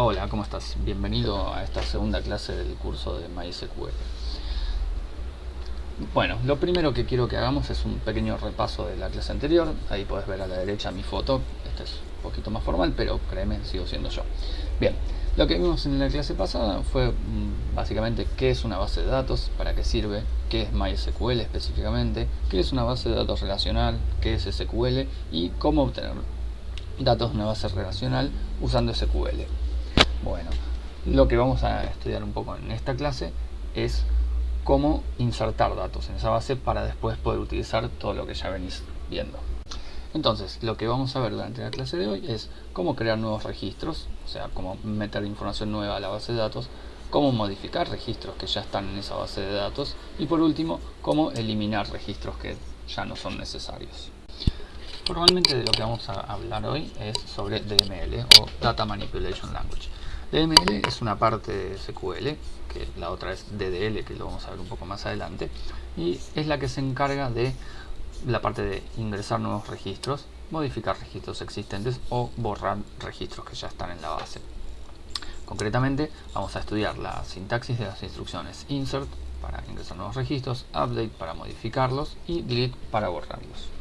Hola, ¿cómo estás? Bienvenido a esta segunda clase del curso de MySQL. Bueno, lo primero que quiero que hagamos es un pequeño repaso de la clase anterior. Ahí puedes ver a la derecha mi foto. Este es un poquito más formal, pero créeme, sigo siendo yo. Bien, lo que vimos en la clase pasada fue mm, básicamente qué es una base de datos, para qué sirve, qué es MySQL específicamente, qué es una base de datos relacional, qué es SQL y cómo obtener datos de una base relacional usando SQL. Bueno, lo que vamos a estudiar un poco en esta clase es cómo insertar datos en esa base para después poder utilizar todo lo que ya venís viendo. Entonces, lo que vamos a ver durante la clase de hoy es cómo crear nuevos registros, o sea, cómo meter información nueva a la base de datos, cómo modificar registros que ya están en esa base de datos y por último, cómo eliminar registros que ya no son necesarios. Normalmente de lo que vamos a hablar hoy es sobre DML o Data Manipulation Language. DML es una parte de SQL, que la otra es DDL, que lo vamos a ver un poco más adelante, y es la que se encarga de la parte de ingresar nuevos registros, modificar registros existentes o borrar registros que ya están en la base. Concretamente, vamos a estudiar la sintaxis de las instrucciones insert para ingresar nuevos registros, update para modificarlos y delete para borrarlos.